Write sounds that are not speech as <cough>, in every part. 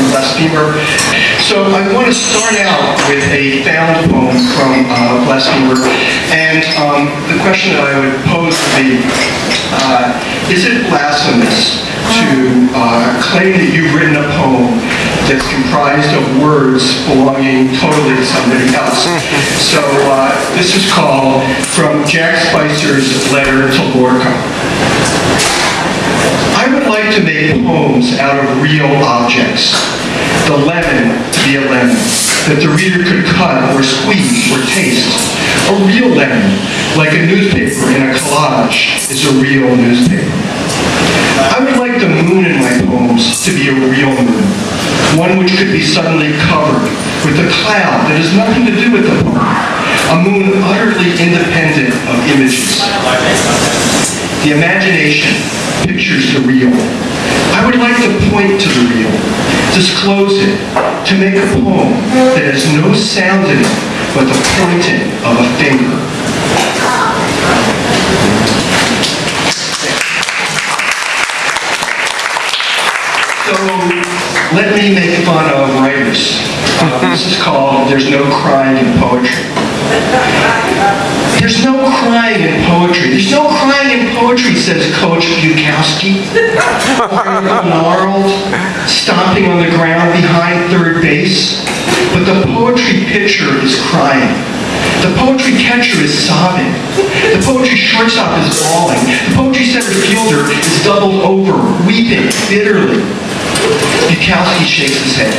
from, from Blasphemer. So I want to start out with a found poem from uh, Blasphemer. And um, the question that I would pose would be, uh, is it blasphemous to uh, claim that you've written a poem that's comprised of words belonging totally to somebody else? So uh, this is called From Jack Spicer's Letter to Lorca. I would like to make poems out of real objects. The lemon to be a lemon that the reader could cut or squeeze or taste. A real lemon, like a newspaper in a collage, is a real newspaper. I would like the moon in my poems to be a real moon, one which could be suddenly covered with a cloud that has nothing to do with the poem, a moon utterly independent of images. The imagination pictures the real. I would like to point to the real, disclose it, to make a poem that has no sound in it but the pointing of a finger. So let me make fun of writers. Uh, this is called There's No Crying in Poetry. There's no crying in poetry. There's no crying in poetry, says Coach Bukowski. Gnarled, stomping on the ground behind third base. But the poetry pitcher is crying. The poetry catcher is sobbing. The poetry shortstop is bawling. The poetry center fielder is doubled over, weeping bitterly. Bukowski shakes his head.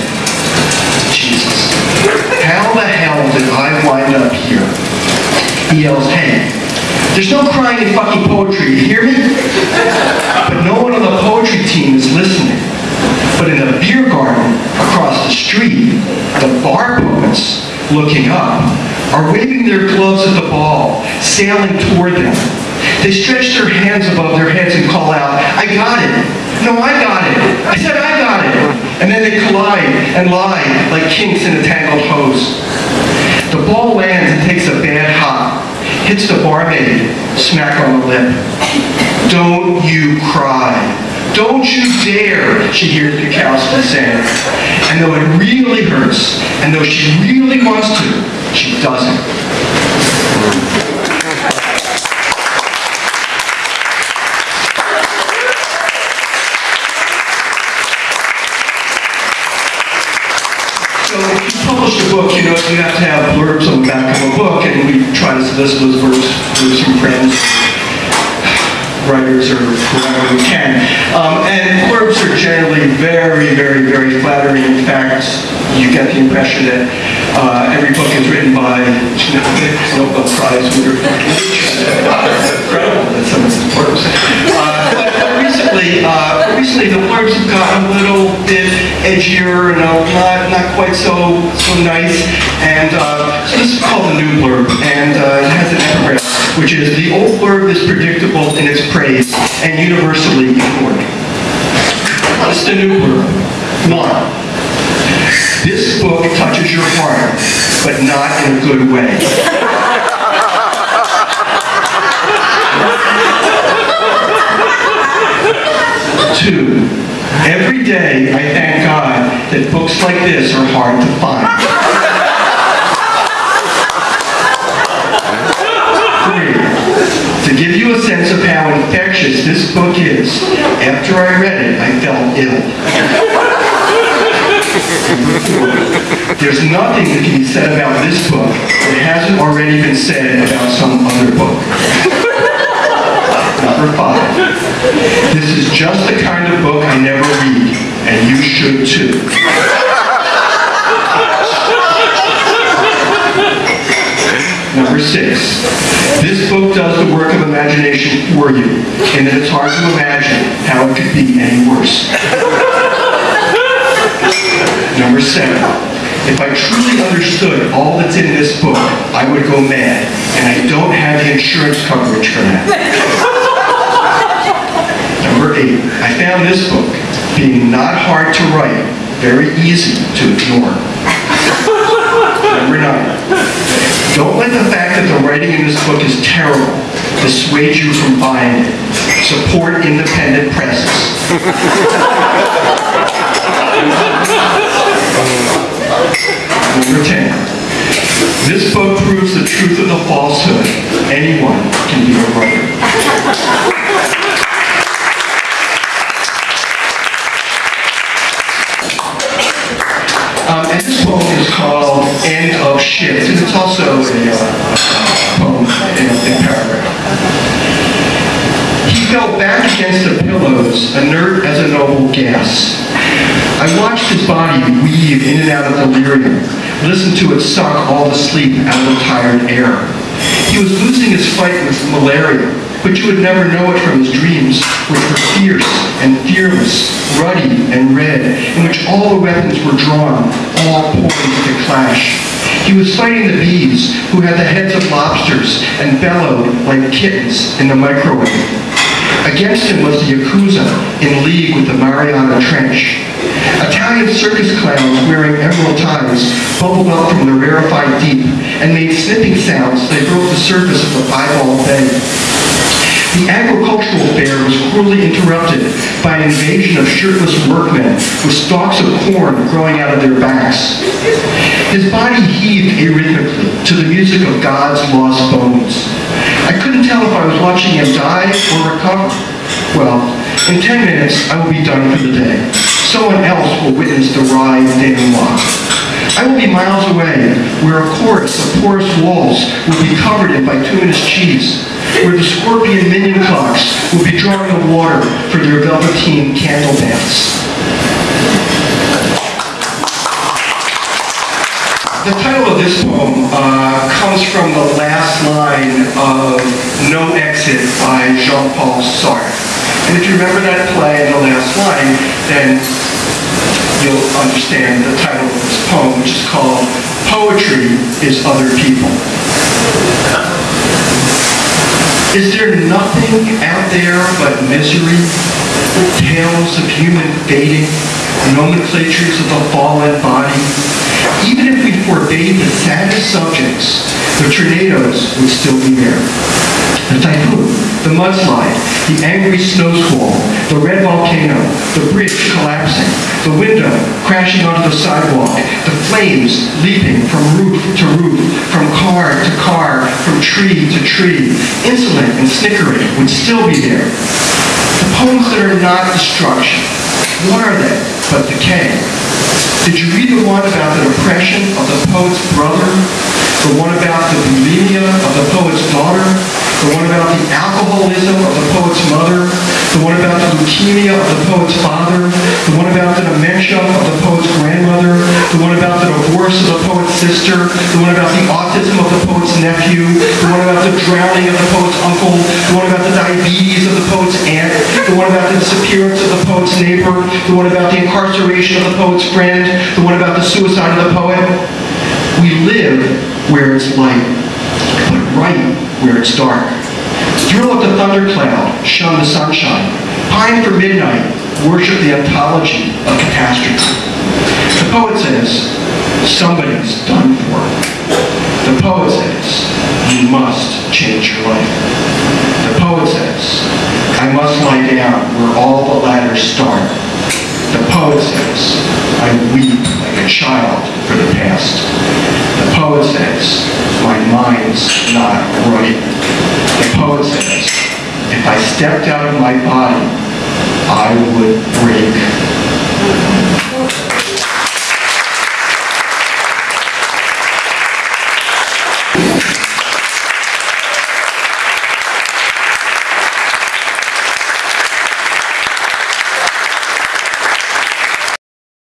Jesus, how the hell did I wind up here? He yells, hey, there's no crying in fucking poetry, you hear me? But no one on the poetry team is listening. But in a beer garden across the street, the bar poets, looking up, are waving their gloves at the ball, sailing toward them. They stretch their hands above their heads and call out, I got it. No, I got it. I said I got it. And then they collide and lie like kinks in a tangled hose. The ball lands and takes a bad hop, hits the barmaid, smack on the lip. Don't you cry. Don't you dare, she hears Bukowski saying. And though it really hurts, and though she really wants to, she doesn't. Book, you know, you have to have blurbs on the back of a book, and we try to solicit those blurbs through some friends, writers, or whoever we can. Um, and blurbs are generally very, very, very flattering. In fact, you get the impression that uh, every book is written by you know, <laughs> Nobel Prize winner. <laughs> Incredible that some of these blurbs. Uh, but recently, uh, recently the blurbs have gotten a little bit edgier and not not quite so so nice. And uh, so this is called the new blurb, and uh, it has an epigraph, which is the old blurb is predictable in its praise and universally ignored. What's the new blurb? One. This book touches your heart, but not in a good way. Two, every day I thank God that books like this are hard to find. Three, to give you a sense of how infectious this book is, after I read it, I felt ill. There's nothing that can be said about this book that hasn't already been said about some other book. Number five, just the kind of book I never read, and you should too. Number six, this book does the work of imagination for you, and it's hard to imagine how it could be any worse. Number seven, if I truly understood all that's in this book, I would go mad, and I don't have the insurance coverage for that. Number eight, I found this book, being not hard to write, very easy to ignore. Number nine, don't let the fact that the writing in this book is terrible dissuade you from buying it. Support independent presses. Number 10. This book proves the truth of the falsehood. Anyone can be a writer. Shift, and it's also a uh, poem in, paragraph. He fell back against the pillows, inert as a noble gas. I watched his body weave in and out of delirium, listened to it suck all the sleep out of the tired air. He was losing his fight with malaria, but you would never know it from his dreams, which were fierce and fearless, ruddy and red, in which all the weapons were drawn, all poised to clash. He was fighting the bees, who had the heads of lobsters and bellowed like kittens in the microwave. Against him was the Yakuza in league with the Mariana Trench. Italian circus clowns wearing emerald ties bubbled up from the rarefied deep and made snipping sounds that broke the surface of the piebald bay. The agricultural fair was cruelly interrupted by an invasion of shirtless workmen with stalks of corn growing out of their backs. His body heaved arrhythmically to the music of God's lost bones. I couldn't tell if I was watching him die or recover. Well, in 10 minutes, I will be done for the day. Someone else will witness the rise ride denouement. I will be miles away, where a chorus of porous walls will be covered in bituminous cheese, where the scorpion minion clocks will be drawing the water for their velveteen candle baths. The title of this poem uh, comes from the last line of No Exit by Jean-Paul Sartre. And if you remember that play and the last line, then you'll understand the title of this poem, which is called Poetry is Other People. Is there nothing out there but misery, tales of human fading, nomenclatures of the fallen body? Even if we forbade the saddest subjects, the tornadoes would still be there. The typhoon, the mudslide, the angry snowsquall, the red volcano, the bridge collapsing, the window crashing onto the sidewalk, the flames leaping from roof to roof, from car to car, from tree to tree, insolent and snickering would still be there. The poems that are not destruction, what are they but decay? Did you read the one about the depression of the poet's brother? The one about the bulimia of the poet's daughter? The one about the alcoholism of the poet's mother? The one about the leukemia of the poet's father? The one about the dementia of the poet's grandmother? The one about the divorce of the poet's sister? The one about the autism of the poet's nephew? The one about the drowning of the poet's uncle? The one about the diabetes of the poet's aunt? The one about the disappearance of the poet's neighbor? The one about the incarceration of the poet's friend? The one about the suicide of the poet? We live where it's light, but right where it's dark. Thrill at the thundercloud, shun the sunshine. Pine for midnight, worship the ontology of catastrophe. The poet says, somebody's done for. The poet says, you must change your life. The poet says, I must lie down where all the ladders start. The poet says, I weep like a child for the past. The poet says, mind's not right. The poet says, if I stepped out of my body, I would break